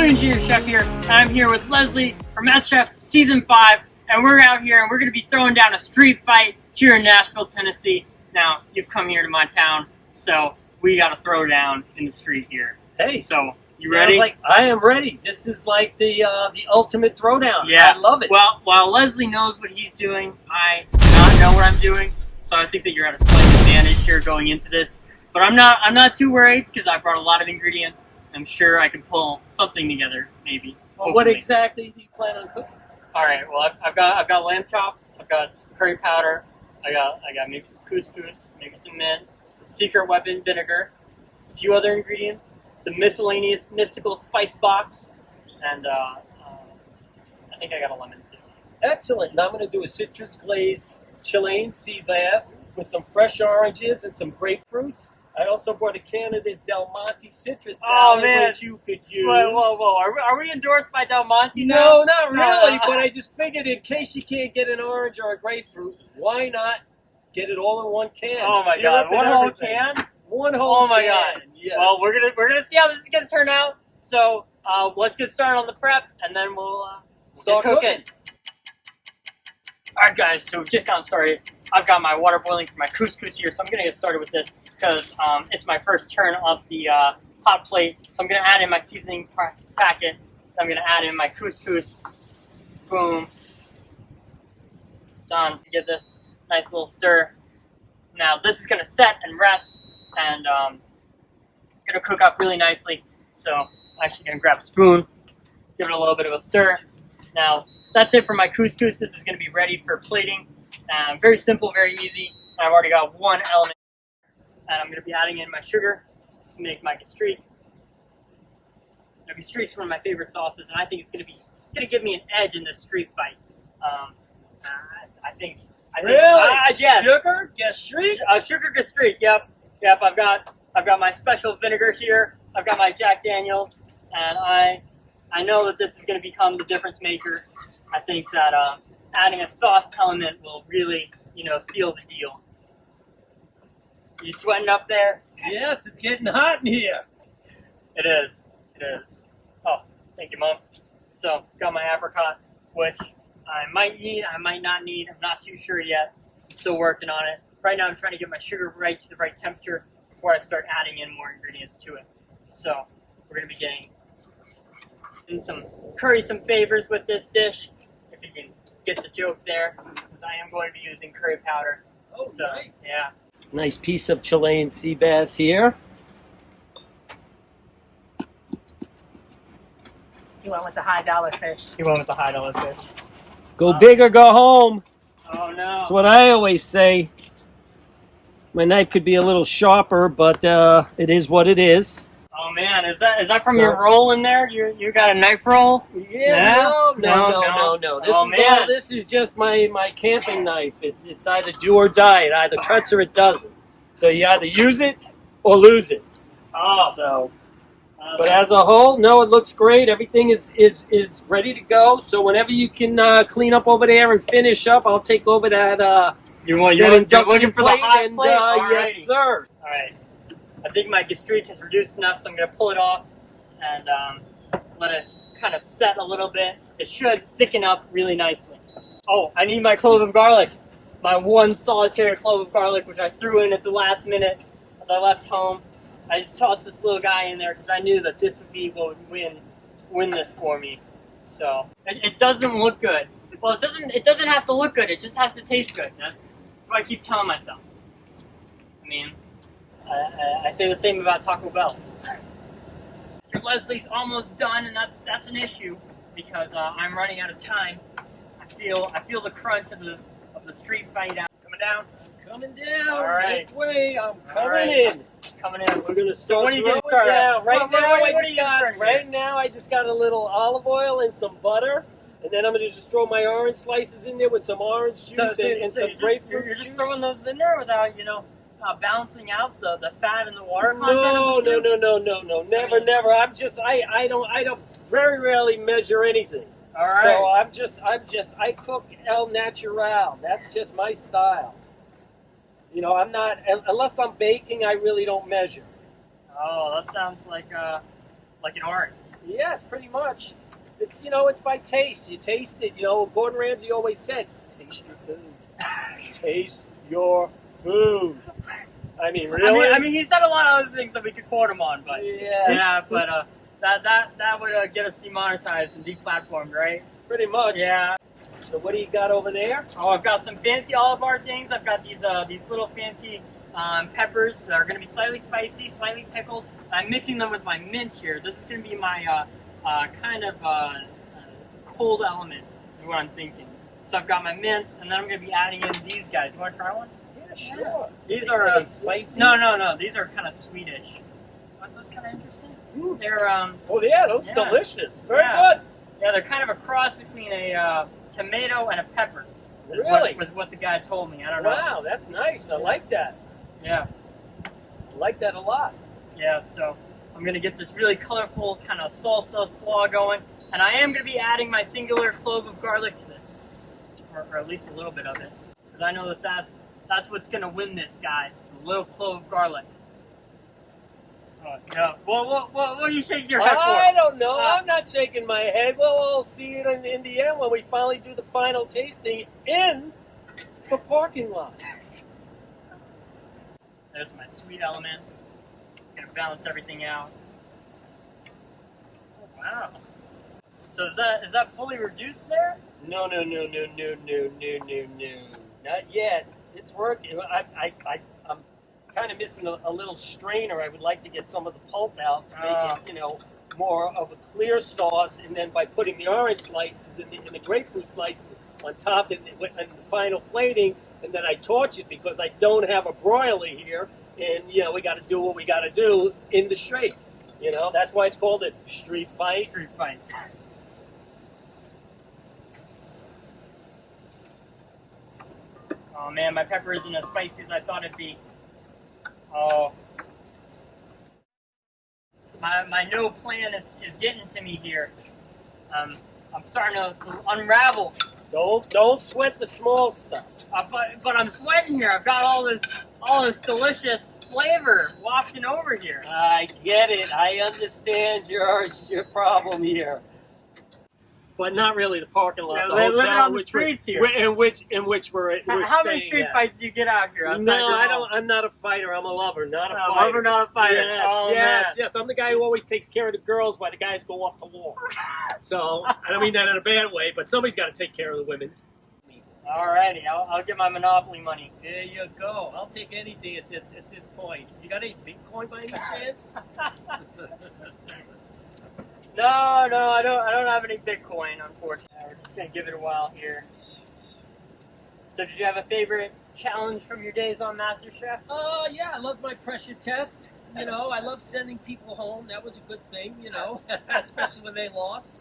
Logan Jr. Chef here, and I'm here with Leslie from MasterChef Season 5, and we're out here and we're going to be throwing down a street fight here in Nashville, Tennessee. Now, you've come here to my town, so we got to throw down in the street here. Hey, So, you sounds ready? Like I am ready. This is like the uh, the ultimate throwdown. Yeah. I love it. Well, while Leslie knows what he's doing, I do not know what I'm doing, so I think that you're at a slight advantage here going into this. But I'm not. I'm not too worried because I brought a lot of ingredients. I'm sure I can pull something together, maybe. Well, what exactly do you plan on cooking? All right. Well, I've, I've got I've got lamb chops. I've got some curry powder. I got I got maybe some couscous, maybe some mint, some secret weapon vinegar, a few other ingredients, the miscellaneous mystical spice box, and uh, uh, I think I got a lemon too. Excellent. Now I'm going to do a citrus glazed Chilean sea bass with some fresh oranges and some grapefruits. I also brought a can of this Del Monte citrus Oh, salad, man. which you could use. Whoa, whoa, whoa! Are we, are we endorsed by Del Monte now? No, not really. But I just figured in case you can't get an orange or a grapefruit, why not get it all in one can? Oh my Syrup god! One whole can. One whole Oh my can. god! Yes. Well, we're gonna we're gonna see how this is gonna turn out. So uh, let's get started on the prep, and then we'll uh, we'll Start get cooking. All right, guys. So we've just gotten started. I've got my water boiling for my couscous here, so I'm gonna get started with this because um, it's my first turn of the uh, hot plate. So I'm gonna add in my seasoning packet. I'm gonna add in my couscous. Boom. Done. Give this nice little stir. Now this is gonna set and rest, and um, gonna cook up really nicely. So I'm actually gonna grab a spoon, give it a little bit of a stir. Now that's it for my couscous. This is gonna be ready for plating. Uh, very simple, very easy. I've already got one element, and I'm gonna be adding in my sugar to make my gastrique. Now gastrique's one of my favorite sauces, and I think it's gonna be gonna give me an edge in this street fight. Um, I, I think. I think, really? Ah, yes. Sugar? Gastrique? Uh, sugar gastrique. Yep, yep. I've got I've got my special vinegar here. I've got my Jack Daniels, and I I know that this is going to become the difference maker. I think that uh, adding a sauce element will really you know seal the deal. You sweating up there? Yes, it's getting hot in here. It is. It is. Oh, thank you, mom. So got my apricot, which I might need, I might not need. I'm not too sure yet. I'm still working on it. Right now, I'm trying to get my sugar right to the right temperature before I start adding in more ingredients to it. So we're gonna be getting in some curry some favors with this dish. If you can get the joke there, since I am going to be using curry powder. Oh, so nice. yeah. Nice piece of Chilean sea bass here. You went with the high dollar fish. He went with the high dollar fish. Go big or go home. Oh no. That's what I always say. My knife could be a little sharper, but uh, it is what it is. Oh man, is that is that from So- your roll in there? You you got a knife roll? Yeah, no, no, No, no, no. no. This Oh, is man. all. This is just my my camping knife. It's it's either do or die. It either cuts or it doesn't. So you either use it or lose it. Oh, So, uh, but as a whole, no, it looks great. Everything is is is ready to go. So whenever you can uh, clean up over there and finish up, I'll take over that uh, you want you're, looking for the plate. hot and, plate? uh, Alrighty. yes, sir. All right. I think my gastrique has reduced enough, so I'm gonna pull it off and um, let it kind of set a little bit. It should thicken up really nicely. Oh, I need my clove of garlic. My one solitary clove of garlic, which I threw in at the last minute as I left home. I just tossed this little guy in there because I knew that this would be what would win win this for me. So it, it doesn't look good. Well, it doesn't. It doesn't have to look good. It just has to taste good. That's what I keep telling myself. I mean, I, I, I say the same about Taco Bell. Mr. Leslie's almost done, and that's that's an issue because uh, I'm running out of time. I feel I feel the crunch of the of the street fight out coming down, Coming down. All right. Way. I'm coming right. in. coming in. We're gonna start. So what are you getting started? down. Right now, what- I what just got right here? now I just got a little olive oil and some butter, and then I'm gonna just throw my orange slices in there with some orange juice So, so, and, and so some grapefruit you're, you're just throwing those in there without you know uh, balancing out the, the fat and the water content. no, no, no, no, no, no, never, mean- never. I'm just, I, I don't, I don't very rarely measure anything. All right. So I'm just, I'm just, I cook el natural. That's just my style. You know, I'm not unless I'm baking. I really don't measure. Oh, that sounds like uh, like an art. Yes, pretty much. It's you know, it's by taste. You taste it. You know, Gordon Ramsay always said, "Taste your food. taste your food." I mean, I really? mean, I mean, he said a lot of other things that we could quote him on, but yes, yeah, but uh, that that that would uh, get us demonetized and deplatformed, right? pretty much. Yeah. So what do you got over there? Oh, I've got some fancy Olive Bar things. I've got these uh, these little fancy um, peppers that are going to be slightly spicy, slightly pickled. I'm mixing them with my mint here. This is going to be my uh, uh, kind of uh, uh, cold element, is what I'm thinking. So I've got my mint, and then I'm going to be adding in these guys. You want to try one? Sure. These Are uh, spicy? no, no, no. These are kind of Swedish. Aren't those kind of interesting? Mm. They're um, Oh yeah, those Yeah. delicious. Very Yeah. good. yeah, they're kind of a cross between a uh, tomato and a pepper. Really? What, was what the guy told me. I don't know. Wow, that's nice. I like that. Yeah. I like that a lot. Yeah, so I'm gonna get this really colorful kind of salsa slaw going, and I am gonna be adding my singular clove of garlic to this, or, or at least a little bit of it, because I know that that's that's what's gonna win this, guys. The little clove of garlic. Oh, no. What, what, what, what are you shaking your head for? I don't know. Uh, I'm not shaking my head. Well, we'll all see it in, in the end when we finally do the final tasting in the parking lot. There's my sweet element. It's gonna balance everything out. Oh, wow. So is that is that fully reduced there? No, no, no, no, no, no, no, no, no. Not yet. It's working. I, I, I, I'm kind of missing a, a little strainer. I would like to get some of the pulp out to make Ah. it, you know, more of a clear sauce. And then by putting the orange slices and the, and the grapefruit slices on top and the, and the final plating, and then I torch it because I don't have a broiler here. And, you know, we got to do what we got to do in the street. You know, that's why it's called a street fight. Street fight. Oh man, my pepper isn't as spicy as I thought it'd be. Oh. My, my no plan is, is getting to me here. Um, I'm starting to, to unravel. Don't don't sweat the small stuff. Uh, but, but I'm sweating here. I've got all this all this delicious flavor wafting over here. I get it. I understand your your problem here. But not really the parking lot. Yeah, the hotel living on the streets here. In which in which we're, we're How many street at. fights do you get out here? No, I don't. I'm not a fighter. I'm a lover, not a A fighter. lover, not a fighter. Yes, Oh, yes, man. yes. I'm the guy who always takes care of the girls while the guys go off to war. so I don't mean that in a bad way, but somebody's got to take care of the women. Alrighty, I'll, I'll get my Monopoly money. There you go. I'll take anything at this at this point. You got any Bitcoin by any chance? No, no, I don't. I don't have any Bitcoin, unfortunately. We're just gonna give it a while here. So, did you have a favorite challenge from your days on MasterChef? Uh, yeah, I love my pressure test. You know, I love sending people home. That was a good thing, you know, especially when they lost.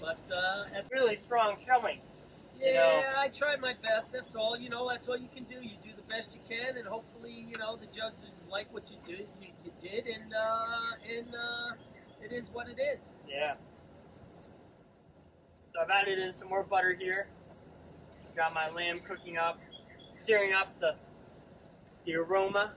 But, uh, at, Really strong showings. yeah, You know. I tried my best. That's all. You know, that's all you can do. You do the best you can, and hopefully, you know, the judges like what you did. You, you did, and uh, and uh, it is what it is. Yeah. So I've added in some more butter here. Got my lamb cooking up, searing up the the aroma.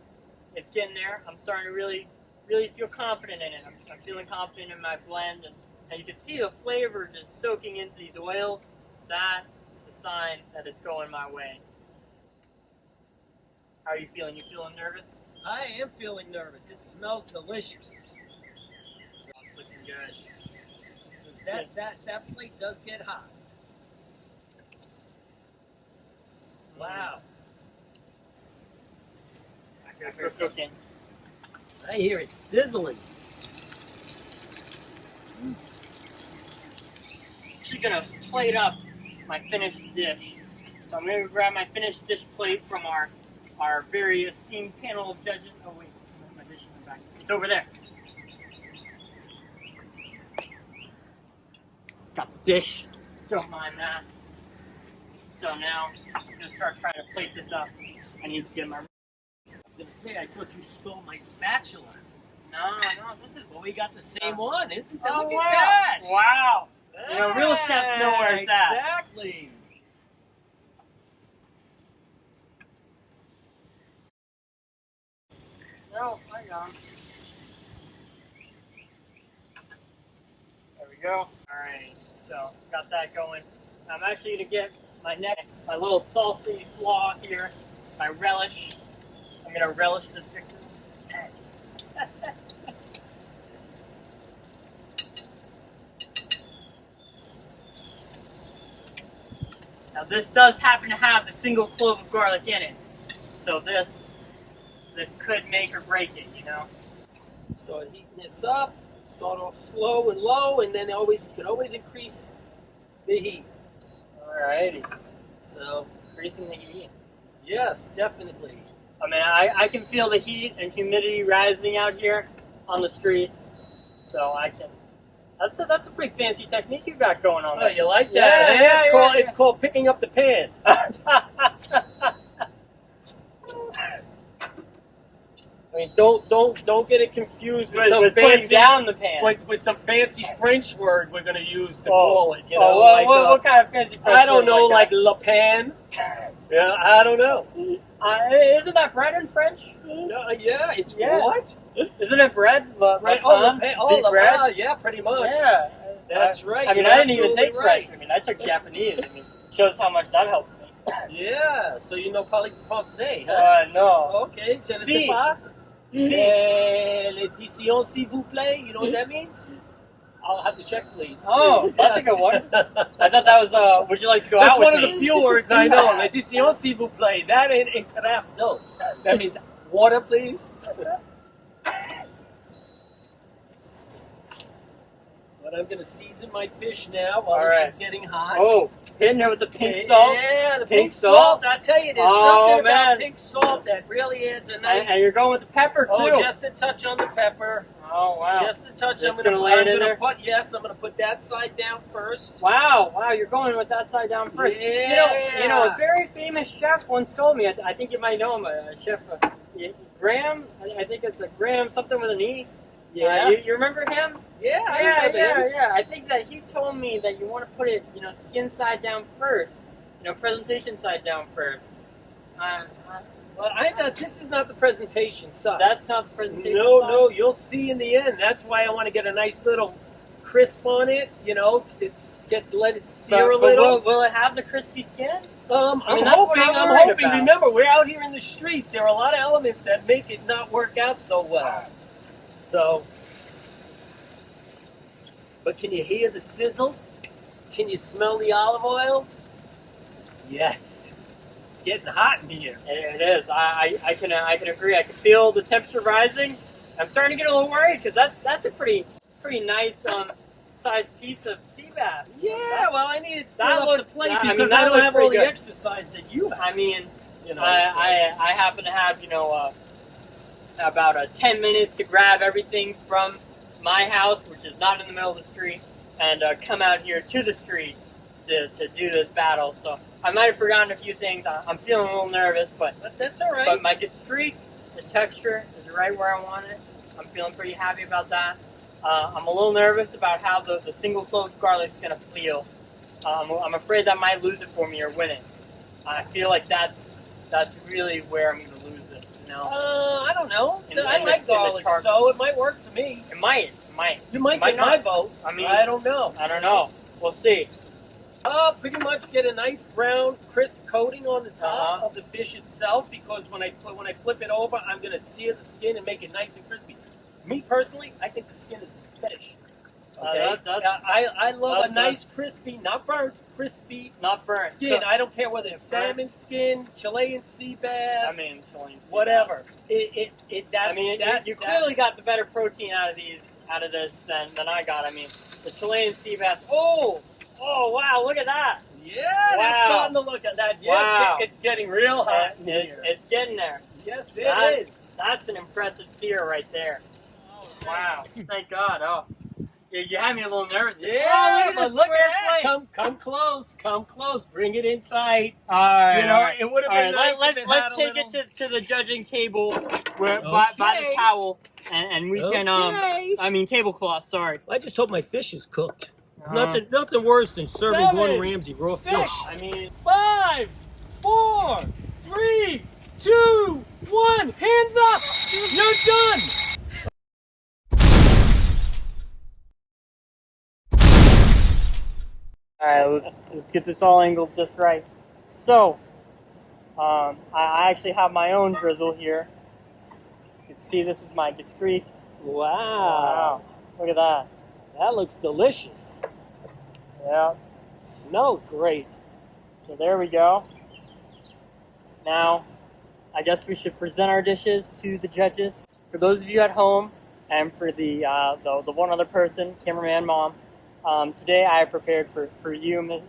It's getting there. I'm starting to really, really feel confident in it. I'm, I'm feeling confident in my blend, and, and you can see the flavor just soaking into these oils. That is a sign that it's going my way. How are you feeling? You feeling nervous? I am feeling nervous. It smells delicious. That that that plate does get hot. Wow. After cooking. I hear it sizzling. actually gonna plate up my finished dish. So I'm gonna grab my finished dish plate from our our very esteemed panel of judges. Oh wait, my dish is back. It's over there. Got the dish. Don't mind that. So now I'm gonna start trying to plate this up. I need to get my. I was gonna say, I thought you stole my spatula. No, no, this is. Well, we got the same ah. one, isn't it? Oh Look wow! at that! Wow! You know, real chefs know where it's at. Exactly. No, hang on. There we go. Alright, so got that going. I'm actually gonna get my neck, my little saucy slaw here, my relish. I'm gonna relish this victory. now this does happen to have the single clove of garlic in it, so this this could make or break it, you know. Start heating this up. Start off slow and low, and then always you can always increase the heat. Alrighty, So increasing the heat. yes, definitely. I mean, I, I can feel the heat and humidity rising out here on the streets, so I can. That's a, that's a pretty fancy technique you've got going on Oh, there. you like that? Yeah, yeah, it's yeah, called yeah. it's called picking up the pan. I mean, don't don't don't get it confused with with, some putting fancy down the pan. with, with some fancy French word we're going to use to Oh. call it. You know, oh, what, like, what, uh, what kind of fancy? French I don't know, like that? Le Pan. Yeah, I don't know. Uh, isn't that bread in French? No, yeah, it's Yeah. what? Isn't it bread? Le, Right? Oh, Le? Pan. Oh, Le bread? Pan. Yeah, pretty much. Yeah, That's I- right. I mean, You're I didn't even take right. French. I mean, I took Japanese. I mean, shows how much that helped me. Yeah, so you know parler français, huh? Uh, no. Okay, je ne Si. sais pas. Eh, l'addition, s'il vous plaît. You know what that means? I'll have to check, please. Oh, that's a good one. I thought that was. Uh, would you like to go That's out one of me? the few words I know. L'addition, s'il vous plaît. That in, in carafe, no. That means water, please. I'm going to season my fish now while All this is getting hot. Oh, hitting her with the pink salt. Yeah, the Pink pink, salt. salt. I tell you, there's Oh, something man. about pink salt that really adds a nice. And, you're going with the pepper too. oh, just a touch on the pepper. oh wow. Just a touch. Just I'm gonna, gonna lay it in there? put yes. I'm gonna put that side down first. Wow, wow, you're going with that side down first. Yeah. You know, you know, a very famous chef once told me. I, I think you might know him, a chef uh, Graham. I, I think it's a Graham something with an E. Yeah, Uh, you, you remember him? Yeah, I yeah, yeah, yeah. I think that he told me that you want to put it, you know, skin side down first. You know, presentation side down first. Uh, uh, Well, I thought this is not the presentation side. that's not the presentation. no, side? no. You'll see in the end. That's why I want to get a nice little crisp on it. You know, it's, get let it But, sear a little. will, will it have the crispy skin? Um, I mean, I'm hoping. I'm I'm hoping. about. Remember, we're out here in the streets. There are a lot of elements that make it not work out so well. So, but can you hear the sizzle? Can you smell the olive oil? Yes, it's getting hot in here. It, is. I, I, I can, uh, I can agree. I can feel the temperature rising. I'm starting to get a little worried because that's, that's a pretty, pretty nice, um, sized piece of sea bass. Yeah, well, I need to That looks- the plate I mean, that I don't have all pretty the extra size that you have. I mean, You know, I, so- I, I happen to have, you know, uh, about uh, 10 minutes to grab everything from my house, which is not in the middle of the street, and uh, come out here to the street to, to do this battle. So I might have forgotten a few things. I, I'm feeling a little nervous, but, but that's all right. but my streak, the texture is right where I want it. I'm feeling pretty happy about that. Uh, I'm a little nervous about how the, the single clove garlic is going to feel. Um, I'm afraid that might lose it for me or win it. I feel like that's that's really where I'm going to lose it. Know, uh, I don't know. In I in like the garlic, so it might work for me. it might, it might. You might Might get my vote. I mean, I don't know. I don't know. We'll see. Uh, pretty much get a nice brown, crisp coating on the top Uh-huh. of the fish itself because when I put, when I flip it over, I'm gonna sear the skin and make it nice and crispy. Me personally, I think the skin is the fish. Uh, that- Uh, I I love that- a nice crispy, not burnt, crispy Not burnt. skin. So- I don't care whether it's salmon skin, Chilean sea bass. I mean, Chilean sea whatever. It it, it that's I mean, that, you, you clearly got the better protein out of these, out of this than, than I got. I mean, the Chilean sea bass. Oh, oh, wow! Look at that. Yeah, wow. that's starting to look at that. Yeah, Wow. it's, getting real hot. In it- here. it's getting there. yes, it That- is. That's an impressive sear right there. Wow! Thank God. Oh, you, you had me a little nervous. Yeah, oh, but the look at. Come, come close, come close. Bring it inside. All right, you know, all right. it would have been right, nice let, let, us take little... it to, to the judging table where, by, by the towel, and, and we can, um, Okay. I mean, tablecloth, sorry. I just hope my fish is cooked. It's Uh-huh. nothing, nothing worse than serving Seven, Gordon Ramsay raw Six. fish. I mean, Five, four, three, two, one. Hands up! You're done. Right, let's let's get this all angled just right. So, um, I, I actually have my own drizzle here. You can see this is my discreet. Wow. Look at that. That looks delicious. Yeah. Smells great. So there we go. Now, I guess we should present our dishes to the judges. For those of you at home, and for the uh, the, the one other person, cameraman mom, um, today I have prepared for, for you,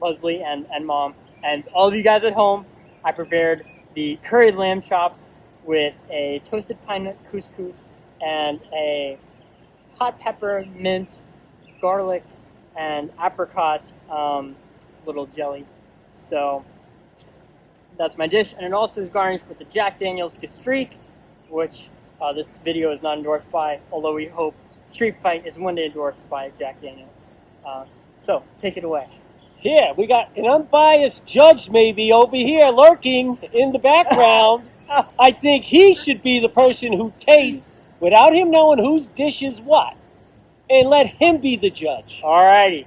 Leslie, and, and mom, and all of you guys at home, I prepared the curried lamb chops with a toasted pine nut couscous and a hot pepper, mint, garlic, and apricot um, little jelly. So that's my dish, and it also is garnished with the Jack Daniel's Gastrique, which uh, this video is not endorsed by, although we hope Street Fight is one day endorsed by Jack Daniels. Uh, so take it away. Yeah, we got an unbiased judge maybe over here lurking in the background. I think he should be the person who tastes without him knowing whose dish is what. And let him be the judge. Alrighty.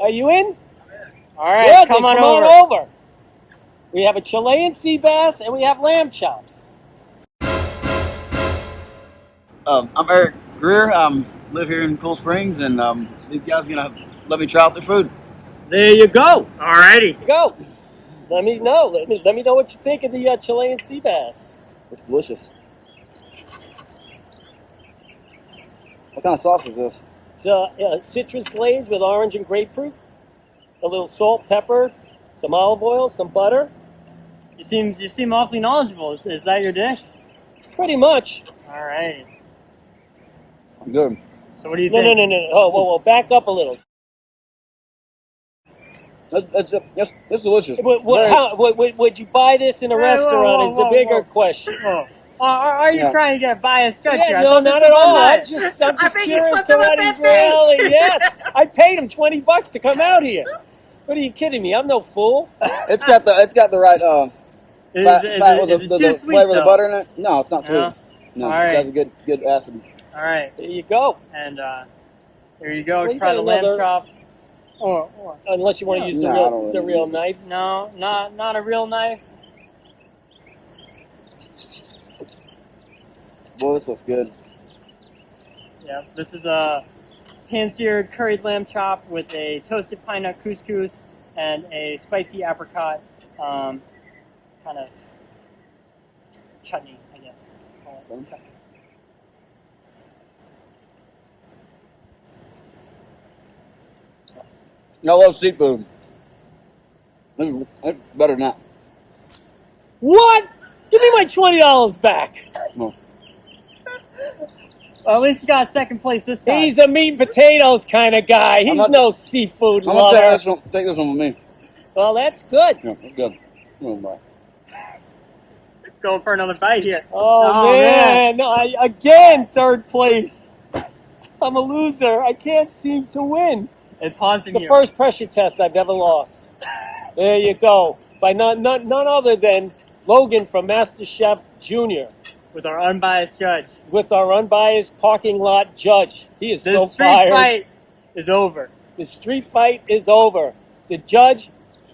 Are you in? All right, Good, come, on, come over. on over. We have a Chilean sea bass and we have lamb chops. Um, I'm Eric Greer. I um, live here in Cool Springs, and um, these guys are gonna let me try out their food. There you go. Alrighty. Go. Let me know. Let me let me know what you think of the uh, Chilean sea bass. It's delicious. What kind of sauce is this? It's uh, uh, citrus glaze with orange and grapefruit, a little salt, pepper, some olive oil, some butter. You seem you seem awfully knowledgeable. Is, is that your dish? Pretty much. Alrighty. Good. So what do you No, no, think? no, no. no. Oh, whoa, whoa. Back up a little. That's, that's, that's, that's delicious. Would, would, Very- how, would, would, would you buy this in a Whoa, whoa, restaurant? whoa, is the whoa, bigger whoa. question. Oh. Uh, are, are you Yeah. trying to get biased judge? Yeah, no, not at all. I'm just, I'm just think curious slipped to what he's 50. really. Yes, I paid him twenty bucks to come out here. What are you kidding me? I'm no fool. It's got the it's got the right uh, Is, fat, is fat it, with the, the, the sweet flavor of the butter in it. No, it's not sweet. No? No, All it has a good good acid. All right, There you go. and uh, there you go. Well, you Try got the lamb another- chops. Or, or Unless you want to No. use the No, real, don't the real use it. knife. no, not not a real knife. Boy, this looks good. Yeah, this is a pan-seared curried lamb chop with a toasted pine nut couscous and a spicy apricot um, kind of chutney, I guess. Call it Okay. chutney. I love seafood. This it's better than that. What? Give me my twenty dollars back. No. Well, at least you got second place this time. He's a meat and potatoes kind of guy. He's not- no seafood I'm gonna take lover. this one. Take this one with me. Well, that's good. Yeah, it's good. Oh, bye. going for another bite here. Oh, Oh, man, I, again third place. I'm a loser. I can't seem to win. It's haunting The you. first pressure test I've ever lost. There you go. By none, none, none other than Logan from MasterChef Junior with our unbiased judge. with our unbiased parking lot judge. He is The so street fired. fight is over. The street fight is over. The judge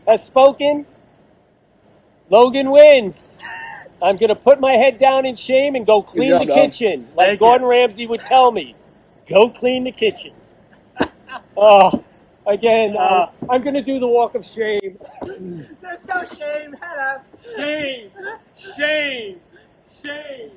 has spoken. Logan wins. I'm going to put my head down in shame and go clean job, the dog. kitchen. Like Thank you. Gordon Ramsay would tell me go clean the kitchen. Oh, again, uh, I'm going to do the walk of shame. There's no shame. Head up. Shame, shame, shame.